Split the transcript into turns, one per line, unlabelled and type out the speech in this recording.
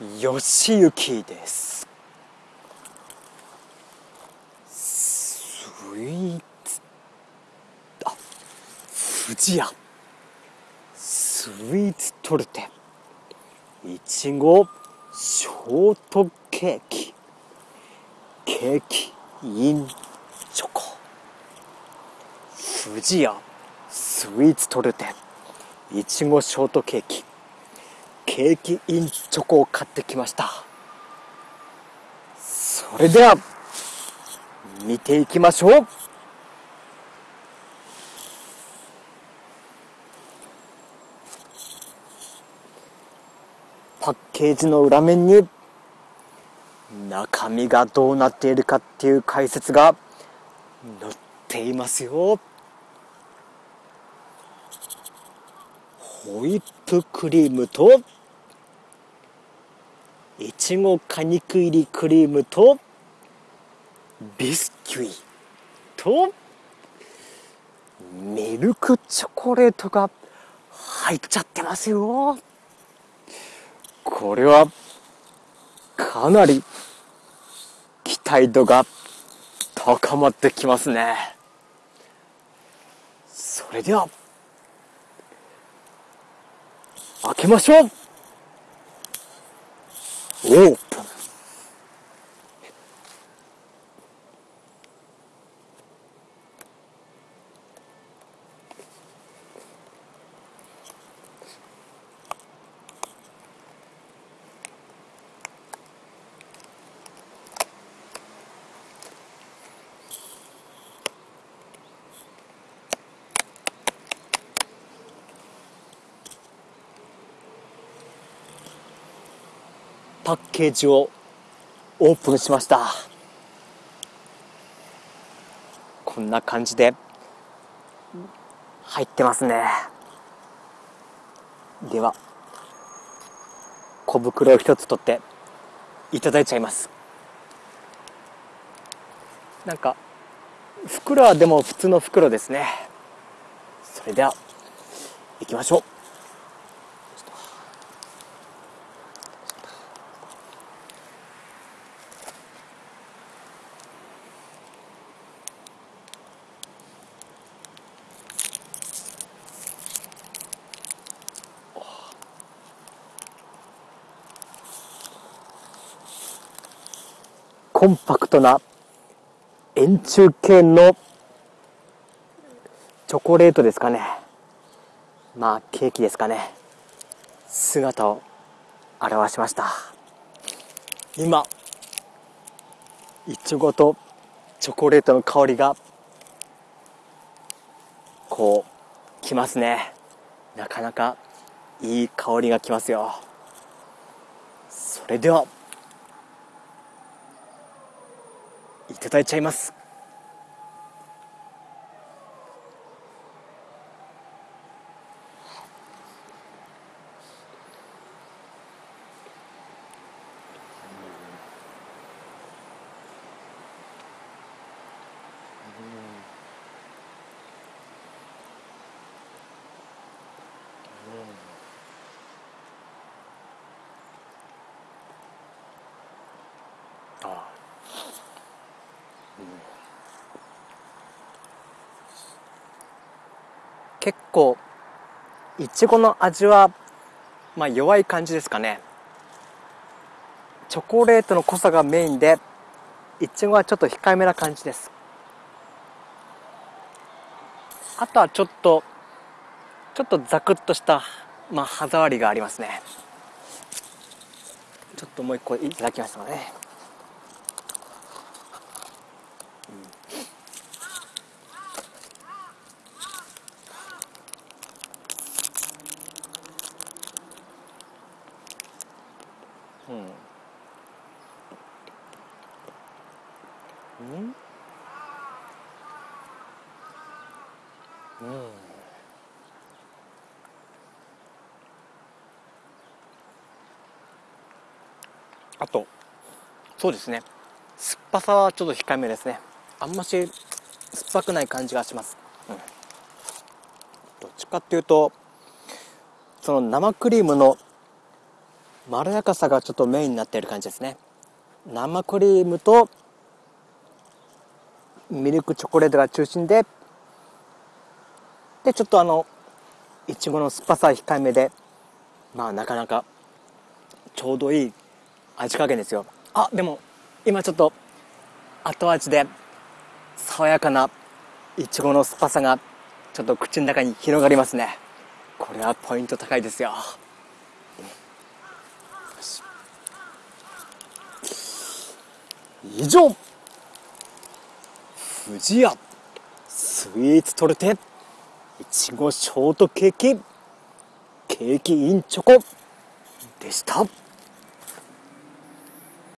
よしゆきですスイーツあ富士屋スイーツトルテいちごショートケーキ。ケーキインチョコ富士屋スイーツトルテいちごショートケーキ。ケーキインチョコを買ってきました。それでは見ていきましょう。パッケージの裏面に中身がどうなっているかっていう解説が載っていますよ。ホイップクリームといちご果肉入りクリームとビスキュイとミルクチョコレートが入っちゃってますよ。これはかなり期待度が高まってきますね。それでは開けましょうオープンパッケージをオープンしました。こんな感じで入ってますね。では小袋を一つ取っていただいちゃいます。なんか袋はでも普通の袋ですね。それでは行きましょう。コンパクトな円柱形のチョコレートですかね。まあケーキですかね。姿を現しました。今いちごとチョコレートの香りがこうきますね。なかなかいい香りがきますよ。それではいただいちゃいます。あ結構いちごの味はまあ弱い感じですかね。チョコレートの濃さがメインでいちごはちょっと控えめな感じです。あとはちょっとちょっとザクッとしたまあ歯触りがありますね。ちょっともう一個いただきましたね。うん。うん。うん。あとそうですね。酸っぱさはちょっと控えめですね。あんまし酸っぱくない感じがします、うん、どっちかっていうとその生クリームのまろやかさがちょっとメインになっている感じですね。生クリームとミルクチョコレートが中心ででちょっとあのいちごの酸っぱさ控えめでまあなかなかちょうどいい味加減ですよ。あでも今ちょっと後味で爽やかないちごの酸っぱさがちょっと口の中に広がりますね。これはポイント高いですよ。以上。富士屋スイーツトルテ。いちごショートケーキ。ケーキインチョコ。でした。